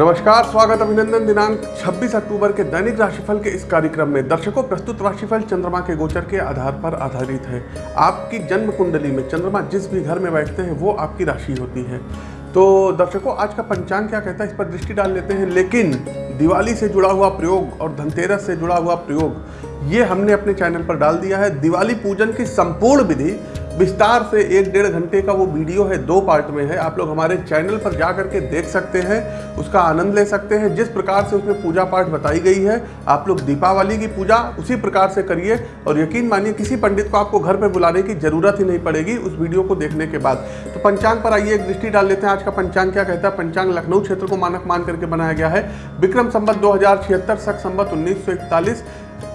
नमस्कार, स्वागत अभिनंदन दिनांक 26 अक्टूबर के दैनिक राशिफल के इस कार्यक्रम में दर्शकों, प्रस्तुत राशिफल चंद्रमा के गोचर के आधार पर आधारित है। आपकी जन्म कुंडली में चंद्रमा जिस भी घर में बैठते हैं, वो आपकी राशि होती है। तो दर्शकों, आज का पंचांग क्या कहता है, इस पर दृष्टि डाल लेते हैं। लेकिन दिवाली से जुड़ा हुआ प्रयोग और धनतेरस से जुड़ा हुआ प्रयोग, ये हमने अपने चैनल पर डाल दिया है। दिवाली पूजन की संपूर्ण विधि विस्तार से एक डेढ़ घंटे का वो वीडियो है, दो पार्ट में है। आप लोग हमारे चैनल पर जा करके देख सकते हैं, उसका आनंद ले सकते हैं। जिस प्रकार से उसमें पूजा पाठ बताई गई है, आप लोग दीपावली की पूजा उसी प्रकार से करिए और यकीन मानिए, किसी पंडित को आपको घर पर बुलाने की ज़रूरत ही नहीं पड़ेगी उस वीडियो को देखने के बाद। तो पंचांग पर आइए, एक दृष्टि डाल लेते हैं। आज का पंचांग क्या कहता है? पंचांग लखनऊ क्षेत्र को मानक मान करके बनाया गया है। विक्रम संबत दो हज़ार छिहत्तर, सख संबत उन्नीस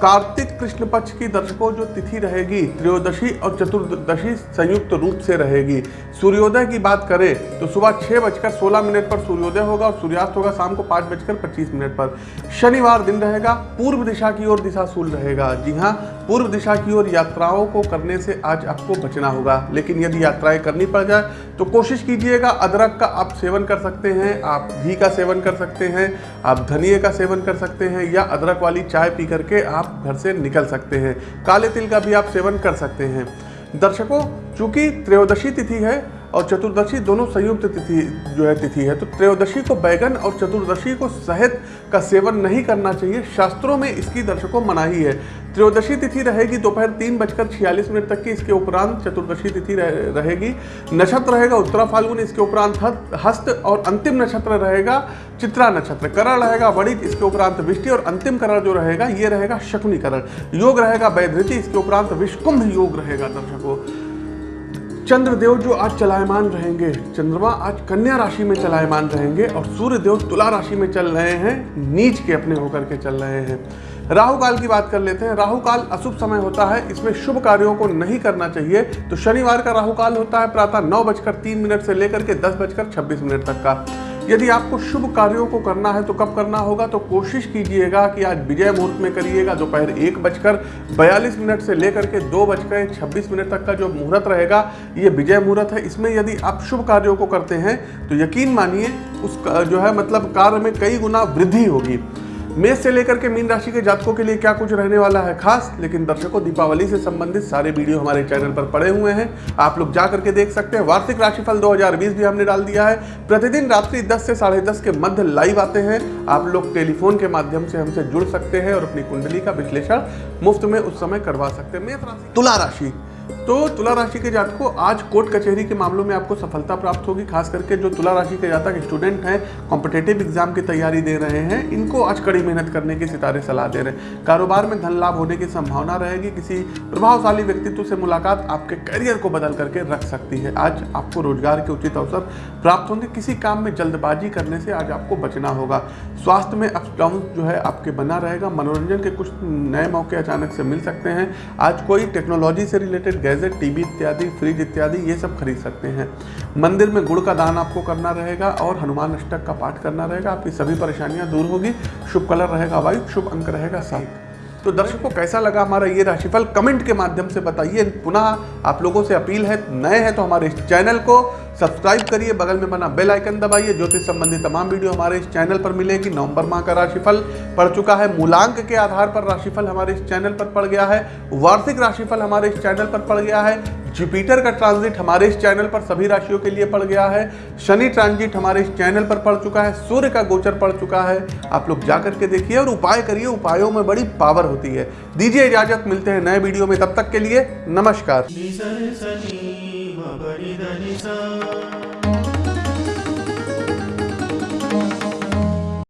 कार्तिक कृष्ण पक्ष की दर्शकों, जो तिथि रहेगी, त्रयोदशी और चतुर्दशी संयुक्त रूप से रहेगी। सूर्योदय की बात करें तो सुबह छह बजकर सोलह मिनट पर सूर्योदय होगा और सूर्यास्त होगा शाम को पाँच बजकर पच्चीस मिनट पर। शनिवार दिन रहेगा, पूर्व दिशा की ओर दिशा सूल रहेगा। जी हाँ पूर्व दिशा की ओर यात्राओं को करने से आज आपको बचना होगा। लेकिन यदि यात्राएँ करनी पड़ जाए तो कोशिश कीजिएगा अदरक का आप सेवन कर सकते हैं, आप घी का सेवन कर सकते हैं, आप धनिए का सेवन कर सकते हैं, या अदरक वाली चाय पी करके आप घर से निकल सकते हैं। काले तिल का भी आप सेवन कर सकते हैं। दर्शकों, चूँकि त्रयोदशी तिथि है और चतुर्दशी दोनों संयुक्त तिथि जो है, तिथि है। तो त्रयोदशी को बैगन और चतुर्दशी को शहद का सेवन नहीं करना चाहिए। शास्त्रों में इसकी दर्शकों मनाही है। त्रयोदशी तिथि रहेगी दोपहर तीन बजकर छियालीस मिनट तक की, इसके उपरांत चतुर्दशी तिथि रहेगी। नक्षत्र रहेगा उत्तरा फाल्गुन, इसके उपरांत हस्त और अंतिम नक्षत्र रहेगा चित्रा नक्षत्र। करण रहेगा वणिज इसके उपरांत विष्टि और अंतिम करण जो रहेगा, ये रहेगा शकुनी करण। योग रहेगा वैधृति, इसके उपरांत विष्कुंभ योग रहेगा दर्शकों। चंद्रदेव जो आज चलायमान रहेंगे, चंद्रमा आज कन्या राशि में चलायमान रहेंगे और सूर्य देव तुला राशि में चल रहे हैं, नीच के अपने होकर के चल रहे हैं। राहु काल की बात कर लेते हैं। राहु काल अशुभ समय होता है, इसमें शुभ कार्यों को नहीं करना चाहिए। तो शनिवार का राहु काल होता है, प्रातः नौ बजकर तीन मिनट से लेकर के दस बजकर छब्बीस मिनट तक का। यदि आपको शुभ कार्यों को करना है तो कब करना होगा तो कोशिश कीजिएगा कि आज विजय मुहूर्त में करिएगा। दोपहर एक बजकर बयालीस मिनट से लेकर के दो बजकर छब्बीस मिनट तक का जो मुहूर्त रहेगा, ये विजय मुहूर्त है। इसमें यदि आप शुभ कार्यों को करते हैं तो यकीन मानिए उस जो है मतलब कार्य में कई गुना वृद्धि होगी। मेष से लेकर के मीन राशि के जातकों के लिए क्या कुछ रहने वाला है खास? लेकिन दर्शकों, दीपावली से संबंधित सारे वीडियो हमारे चैनल पर पड़े हुए हैं। आप लोग जा करके देख सकते हैं। वार्षिक राशिफल 2020 भी हमने डाल दिया है। प्रतिदिन रात्रि 10 से साढ़े दस के मध्य लाइव आते हैं। आप लोग टेलीफोन के माध्यम से हमसे जुड़ सकते हैं और अपनी कुंडली का विश्लेषण मुफ़्त में उस समय करवा सकते हैं। मेष राशि तुला राशि। तो तुला राशि के जातकों आज कोर्ट कचहरी के मामलों में आपको सफलता प्राप्त होगी, खास करके जो तुला राशि के जातक स्टूडेंट हैं कॉम्पिटेटिव एग्ज़ाम की तैयारी दे रहे हैं, इनको आज कड़ी मेहनत करने की सितारे सलाह दे रहे हैं। कारोबार में धन लाभ होने की संभावना रहेगी, किसी प्रभावशाली व्यक्तित्व से मुलाकात आपके करियर को बदल करके रख सकती है। आज आपको रोज़गार के उचित अवसर प्राप्त होंगे, किसी काम में जल्दबाजी करने से आज आपको बचना होगा। स्वास्थ्य में अप डाउन जो है आपके बना रहेगा, मनोरंजन के कुछ नए मौके अचानक से मिल सकते हैं। आज कोई टेक्नोलॉजी से रिलेटेड गैजेट टीवी इत्यादि, फ्रिज इत्यादि, ये सब खरीद सकते हैं। मंदिर में गुड़ का दान आपको करना रहेगा और हनुमान अष्टक का पाठ करना रहेगा। आपकी सभी परेशानियाँ दूर होगी। शुभ कलर रहेगा वाइट शुभ अंक रहेगा सात। तो दर्शकों, कैसा लगा हमारा ये राशिफल? कमेंट के माध्यम से बताइए। पुनः आप लोगों से अपील है, नए हैं तो हमारे इस चैनल को सब्सक्राइब करिए, बगल में बना बेल आइकन दबाइए। ज्योतिष संबंधी तमाम वीडियो हमारे इस चैनल पर मिलेगी। नवंबर माह का राशिफल पड़ चुका है। मूलांक के आधार पर राशिफल हमारे इस चैनल पर पड़ गया है। वार्षिक राशिफल हमारे इस चैनल पर पड़ गया है। जुपिटर का ट्रांजिट हमारे इस चैनल पर सभी राशियों के लिए पड़ गया है। शनि ट्रांजिट हमारे इस चैनल पर पड़ चुका है। सूर्य का गोचर पड़ चुका है। आप लोग जा करके देखिए और उपाय करिए। उपायों में बड़ी पावर होती है। दीजिए इजाज़त। मिलते हैं नए वीडियो में। तब तक के लिए नमस्कार। ಮ ಬರಿದನಿ ಸಾ